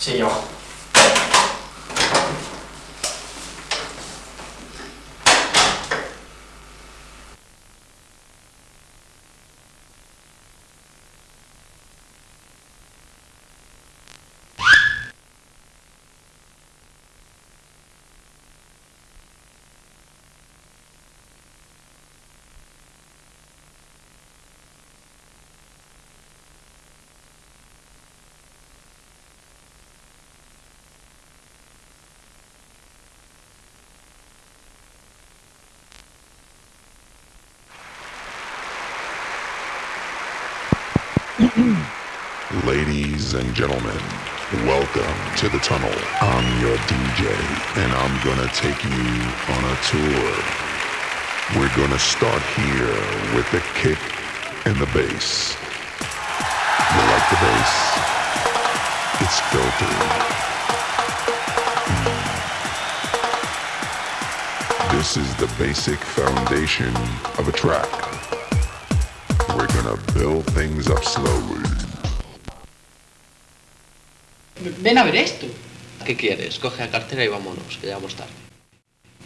谢用 Ladies and gentlemen, welcome to the tunnel. I'm your DJ, and I'm gonna take you on a tour. We're gonna start here with the kick and the bass. You like the bass? It's filthy. Mm. This is the basic foundation of a track. We're gonna build things up slowly. Ven a ver esto. ¿Qué quieres? Coge la cartera y vámonos, que ya vamos tarde.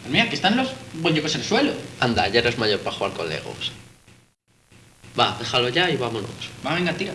Mira, aquí están los bollicos en el suelo. Anda, ya eres mayor para jugar con Legos. Va, déjalo ya y vámonos. Va, venga, tira.